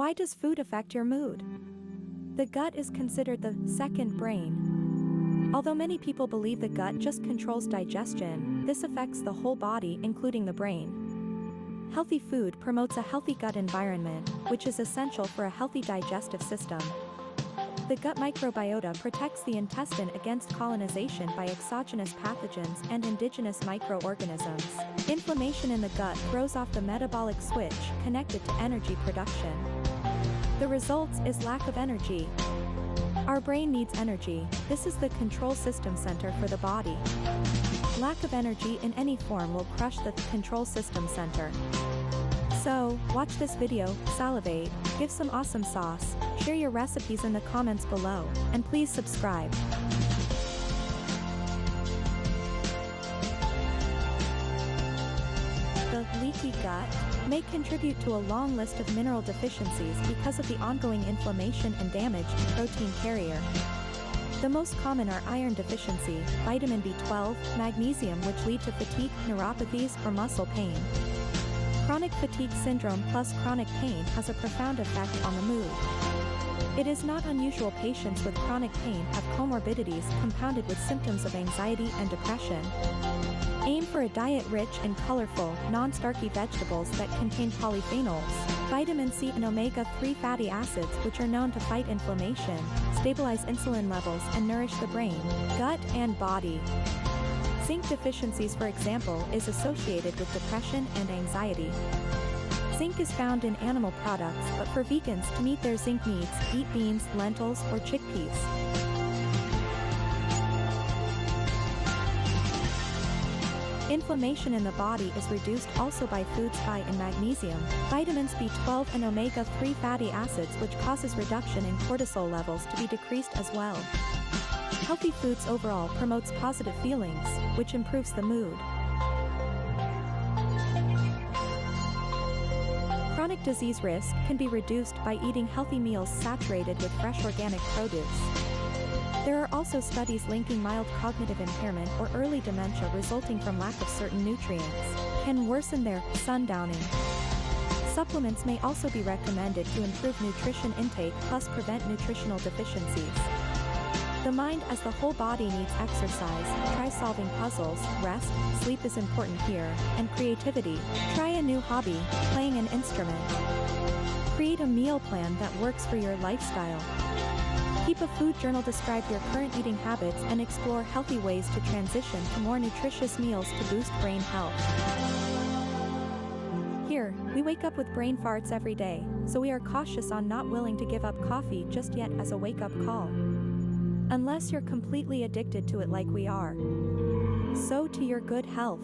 Why does food affect your mood? The gut is considered the second brain. Although many people believe the gut just controls digestion, this affects the whole body including the brain. Healthy food promotes a healthy gut environment, which is essential for a healthy digestive system. The gut microbiota protects the intestine against colonization by exogenous pathogens and indigenous microorganisms. Inflammation in the gut throws off the metabolic switch connected to energy production. The results is lack of energy. Our brain needs energy, this is the control system center for the body. Lack of energy in any form will crush the control system center. So, watch this video, salivate, give some awesome sauce, share your recipes in the comments below, and please subscribe. Leaky gut may contribute to a long list of mineral deficiencies because of the ongoing inflammation and damage to protein carrier. The most common are iron deficiency, vitamin B12, magnesium which lead to fatigue, neuropathies, or muscle pain. Chronic fatigue syndrome plus chronic pain has a profound effect on the mood. It is not unusual patients with chronic pain have comorbidities compounded with symptoms of anxiety and depression. Aim for a diet rich in colorful, non-starchy vegetables that contain polyphenols, vitamin C and omega-3 fatty acids which are known to fight inflammation, stabilize insulin levels and nourish the brain, gut and body. Zinc deficiencies for example is associated with depression and anxiety. Zinc is found in animal products but for vegans to meet their zinc needs, eat beans, lentils, or chickpeas. Inflammation in the body is reduced also by foods high in magnesium, vitamins B12 and omega-3 fatty acids which causes reduction in cortisol levels to be decreased as well. Healthy foods overall promotes positive feelings, which improves the mood. Chronic disease risk can be reduced by eating healthy meals saturated with fresh organic produce. There are also studies linking mild cognitive impairment or early dementia resulting from lack of certain nutrients, can worsen their sundowning. Supplements may also be recommended to improve nutrition intake plus prevent nutritional deficiencies. The mind as the whole body needs exercise, try solving puzzles, rest, sleep is important here, and creativity, try a new hobby, playing an instrument. Create a meal plan that works for your lifestyle. Keep a food journal describe your current eating habits and explore healthy ways to transition to more nutritious meals to boost brain health. Here, we wake up with brain farts every day, so we are cautious on not willing to give up coffee just yet as a wake-up call. Unless you're completely addicted to it like we are. So to your good health.